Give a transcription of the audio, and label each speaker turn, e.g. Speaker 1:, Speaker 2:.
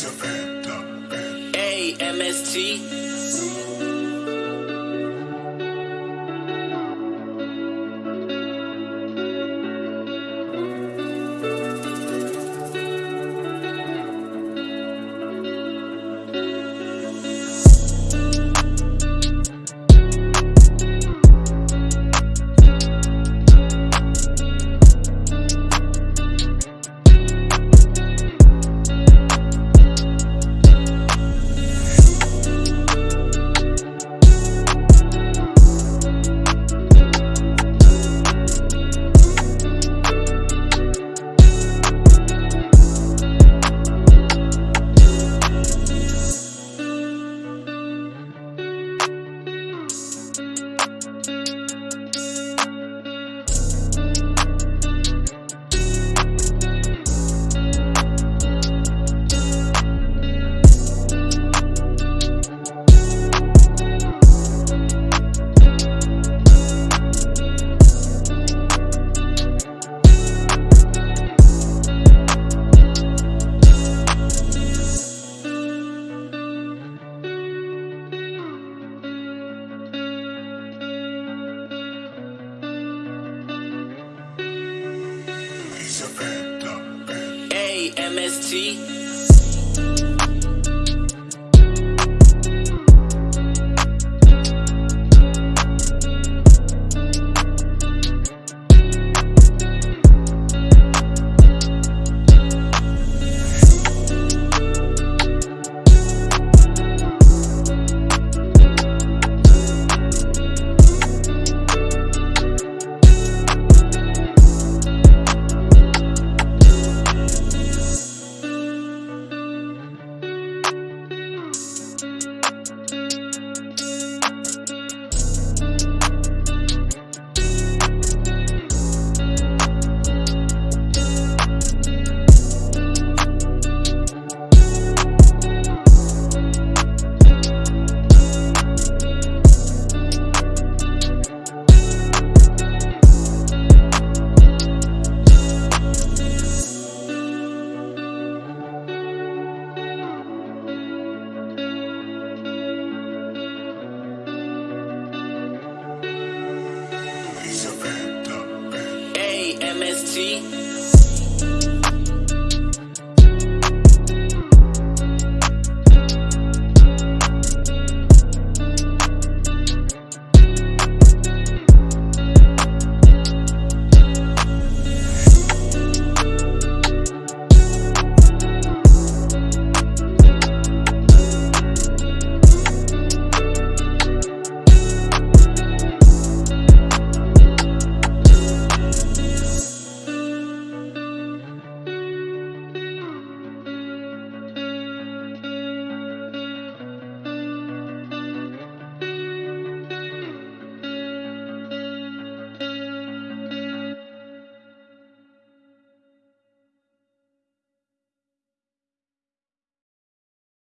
Speaker 1: Hey, MST. MST. MST.